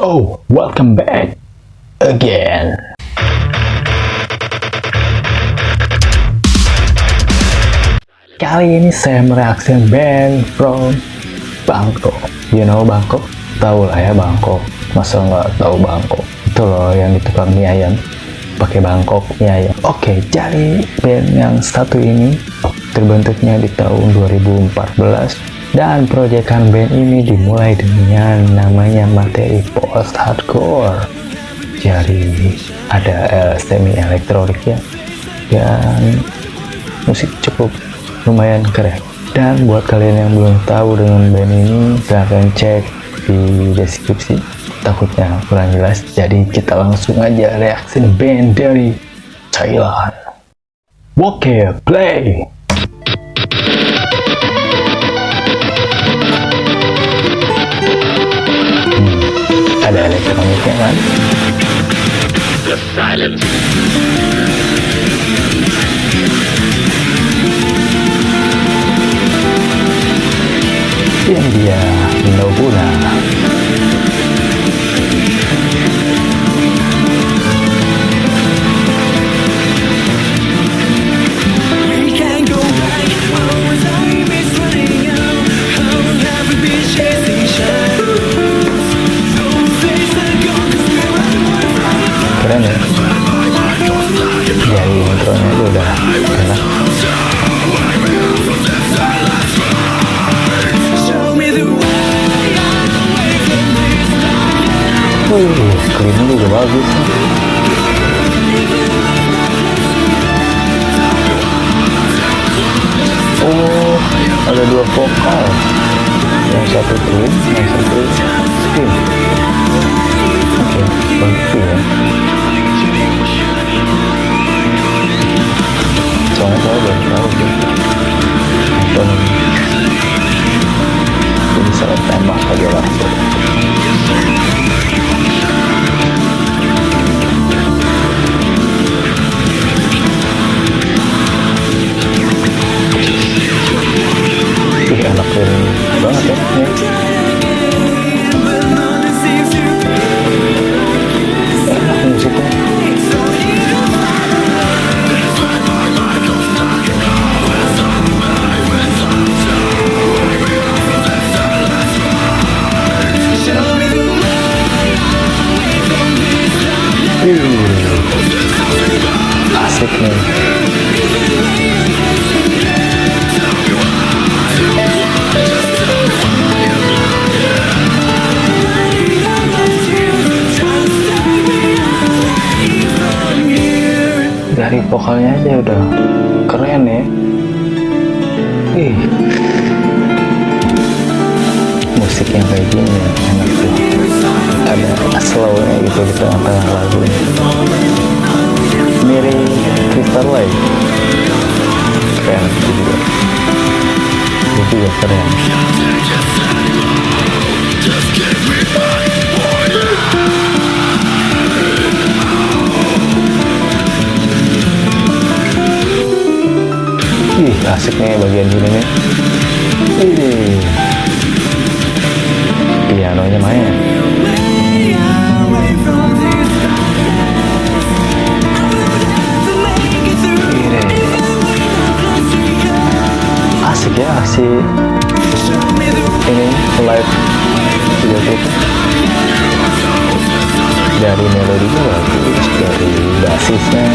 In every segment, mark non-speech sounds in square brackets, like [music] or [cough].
Oh, welcome back again. Kali ini saya mereaksikan band from Bangkok. You know Bangkok? Tahu lah ya Bangkok. Masa nggak tahu Bangkok? Itu loh yang di tukang mie ayam. Pakai Bangkok mie ayam. Oke, jadi band yang satu ini terbentuknya di tahun 2014 dan proyekan band ini dimulai dengan namanya materi post hardcore. Jadi ada uh, semi elektronik ya. Dan musik cukup lumayan keren. Dan buat kalian yang belum tahu dengan band ini silahkan cek di deskripsi. Takutnya kurang jelas. Jadi kita langsung aja reaksi band dari Thailand. Oke play hmm, ada elektroniknya kan The silence. Yang Screennya juga bagus. Oh, ada dua vokal. Yang satu clean, yang satu screen Oke, okay, bagus ya. Soalnya saya belum tahu dari vokalnya aja udah keren ya. Ih. Musik yang kayak gini enak tuh. Ada slownya gitu di tengah-tengah lagu mirip Crystal Light keren itu juga itu juga keren Ih, asik nih bagian sini nih. Ih. Pianonya main. Basisnya dari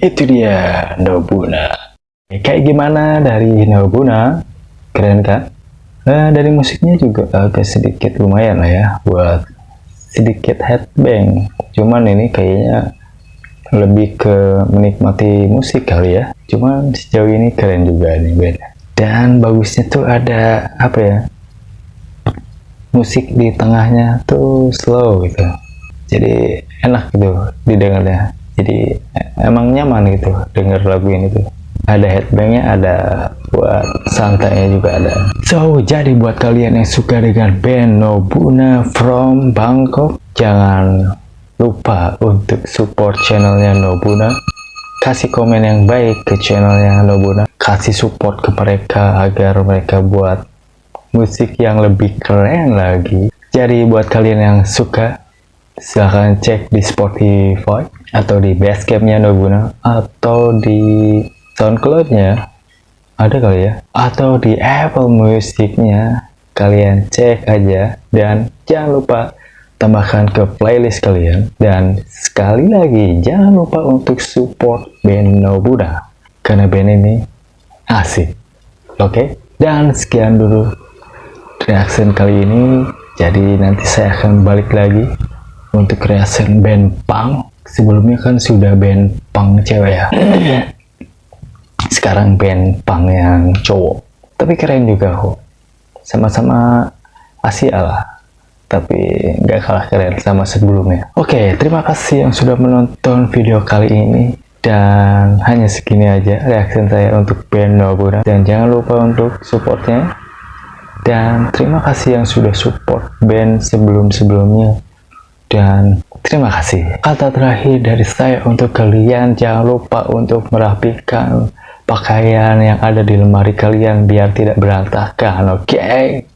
itu dia Nobuna. Kayak gimana dari Nobuna? Keren kan? Nah, dari musiknya juga agak sedikit lumayan lah ya buat sedikit headbang. Cuman ini kayaknya lebih ke menikmati musik kali ya cuman sejauh ini keren juga nih band dan bagusnya tuh ada apa ya musik di tengahnya tuh slow gitu jadi enak gitu didengarnya jadi emang nyaman gitu denger lagu ini tuh. Ada headbangnya ada buat santainya juga ada. So jadi buat kalian yang suka dengan band Nobuna from Bangkok jangan lupa untuk support channelnya Nobuna. Kasih komen yang baik ke channelnya Nobuna. Kasih support ke mereka agar mereka buat musik yang lebih keren lagi. Jadi buat kalian yang suka silahkan cek di Spotify atau di Basecampnya Nobuna atau di Soundcloudnya. Ada kali ya? Atau di Apple Musicnya. Kalian cek aja dan jangan lupa tambahkan ke playlist kalian. Dan sekali lagi jangan lupa untuk support band Nobuda karena band ini asik. Oke? Okay? dan sekian dulu reaction kali ini. Jadi nanti saya akan balik lagi untuk reaction band punk sebelumnya kan sudah band punk cewek ya. [clears throat] Sekarang band punk yang cowok. Tapi keren juga kok. Sama-sama Asia lah. Tapi nggak kalah keren sama sebelumnya. Oke, terima kasih yang sudah menonton video kali ini. Dan hanya segini aja reaction saya untuk band Nobura. Dan jangan lupa untuk supportnya. Dan terima kasih yang sudah support band sebelum-sebelumnya dan terima kasih kata terakhir dari saya untuk kalian jangan lupa untuk merapikan pakaian yang ada di lemari kalian biar tidak berantakan oke okay?